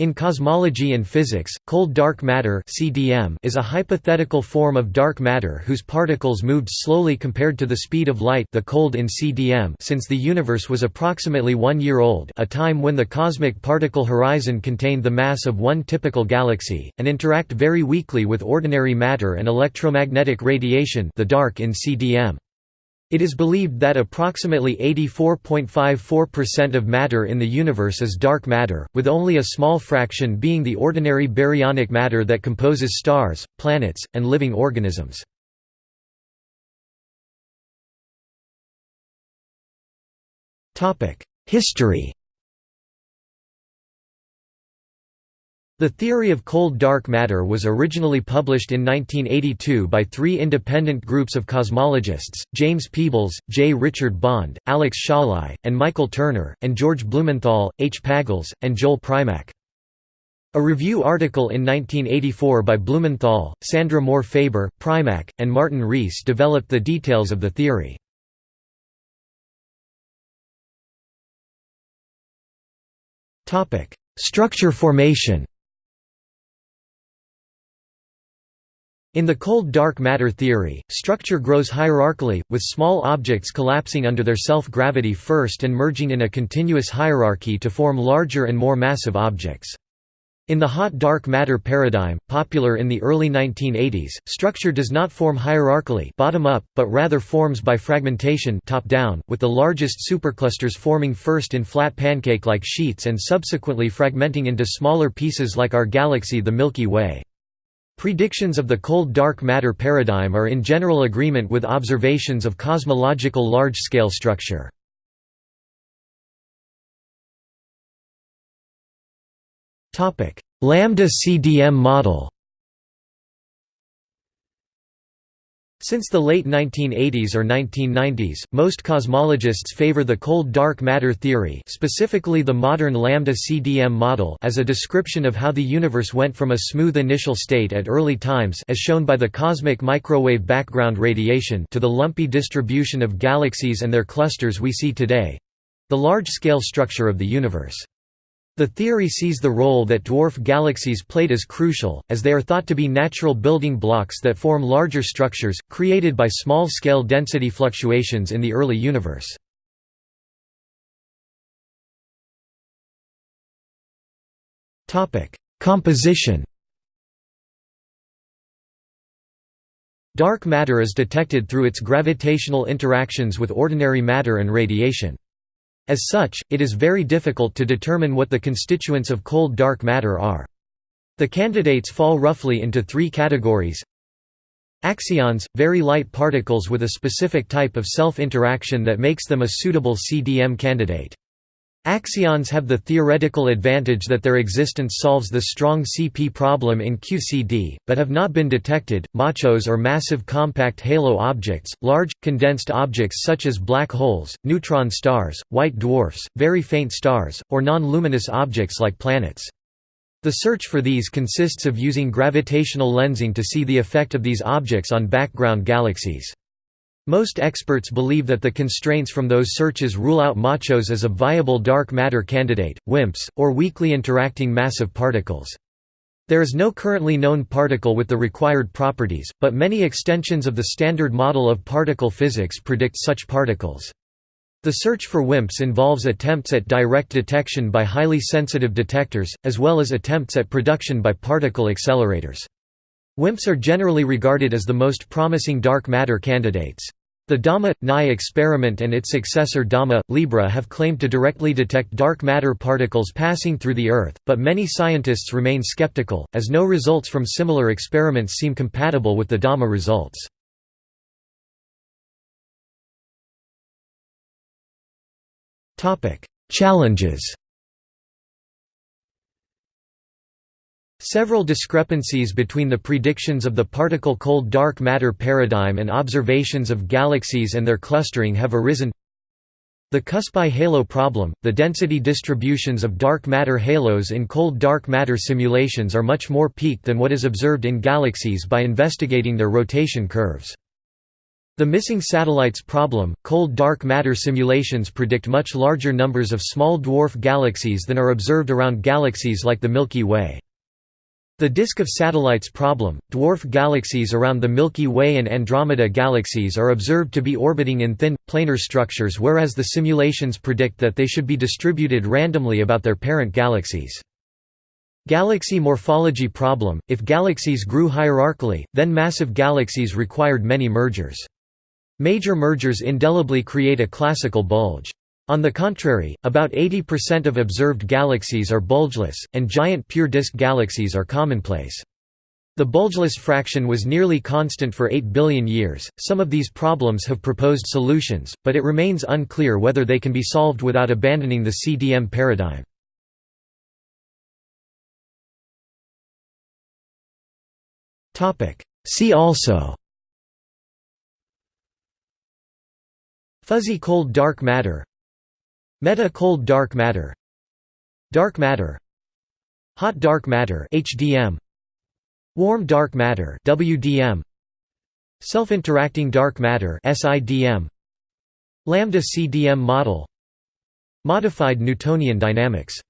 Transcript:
In cosmology and physics, cold dark matter (CDM) is a hypothetical form of dark matter whose particles moved slowly compared to the speed of light, the cold in CDM, since the universe was approximately 1 year old, a time when the cosmic particle horizon contained the mass of one typical galaxy, and interact very weakly with ordinary matter and electromagnetic radiation, the dark in CDM. It is believed that approximately 84.54% of matter in the universe is dark matter, with only a small fraction being the ordinary baryonic matter that composes stars, planets, and living organisms. History The theory of cold dark matter was originally published in 1982 by three independent groups of cosmologists, James Peebles, J. Richard Bond, Alex Szalay, and Michael Turner, and George Blumenthal, H. Pagels, and Joel Primack. A review article in 1984 by Blumenthal, Sandra Moore Faber, Primack, and Martin Rees developed the details of the theory. Structure formation In the cold dark matter theory, structure grows hierarchically, with small objects collapsing under their self-gravity first and merging in a continuous hierarchy to form larger and more massive objects. In the hot dark matter paradigm, popular in the early 1980s, structure does not form hierarchically bottom up, but rather forms by fragmentation top down, with the largest superclusters forming first in flat pancake-like sheets and subsequently fragmenting into smaller pieces like our galaxy the Milky Way. Predictions of the cold dark matter paradigm are in general agreement with observations of cosmological large-scale structure. Lambda CDM model Since the late 1980s or 1990s, most cosmologists favor the cold dark matter theory specifically the modern lambda-CDM model as a description of how the universe went from a smooth initial state at early times as shown by the cosmic microwave background radiation to the lumpy distribution of galaxies and their clusters we see today—the large-scale structure of the universe. The theory sees the role that dwarf galaxies played as crucial, as they are thought to be natural building blocks that form larger structures, created by small-scale density fluctuations in the early universe. Composition Dark matter is detected through its gravitational interactions with ordinary matter and radiation. As such, it is very difficult to determine what the constituents of cold dark matter are. The candidates fall roughly into three categories Axions – very light particles with a specific type of self-interaction that makes them a suitable CDM candidate. Axions have the theoretical advantage that their existence solves the strong CP problem in QCD, but have not been detected. Machos or massive compact halo objects, large, condensed objects such as black holes, neutron stars, white dwarfs, very faint stars, or non-luminous objects like planets. The search for these consists of using gravitational lensing to see the effect of these objects on background galaxies. Most experts believe that the constraints from those searches rule out machos as a viable dark matter candidate, WIMPs, or weakly interacting massive particles. There is no currently known particle with the required properties, but many extensions of the Standard Model of particle physics predict such particles. The search for WIMPs involves attempts at direct detection by highly sensitive detectors, as well as attempts at production by particle accelerators. WIMPs are generally regarded as the most promising dark matter candidates. The DAMA-NI experiment and its successor DAMA-Libra have claimed to directly detect dark matter particles passing through the Earth, but many scientists remain skeptical, as no results from similar experiments seem compatible with the DAMA results. Challenges Several discrepancies between the predictions of the particle cold dark matter paradigm and observations of galaxies and their clustering have arisen. The Cuspy halo problem – The density distributions of dark matter halos in cold dark matter simulations are much more peaked than what is observed in galaxies by investigating their rotation curves. The missing satellites problem Cold dark matter simulations predict much larger numbers of small dwarf galaxies than are observed around galaxies like the Milky Way. The disk of satellites problem dwarf galaxies around the Milky Way and Andromeda galaxies are observed to be orbiting in thin, planar structures whereas the simulations predict that they should be distributed randomly about their parent galaxies. Galaxy morphology problem – If galaxies grew hierarchically, then massive galaxies required many mergers. Major mergers indelibly create a classical bulge. On the contrary, about 80% of observed galaxies are bulgeless, and giant pure disk galaxies are commonplace. The bulgeless fraction was nearly constant for 8 billion years. Some of these problems have proposed solutions, but it remains unclear whether they can be solved without abandoning the CDM paradigm. See also Fuzzy cold dark matter Meta cold dark matter. Dark matter. Hot dark matter HDM Warm dark matter WDM Self-interacting dark matter SIDM Lambda CDM model. Modified Newtonian dynamics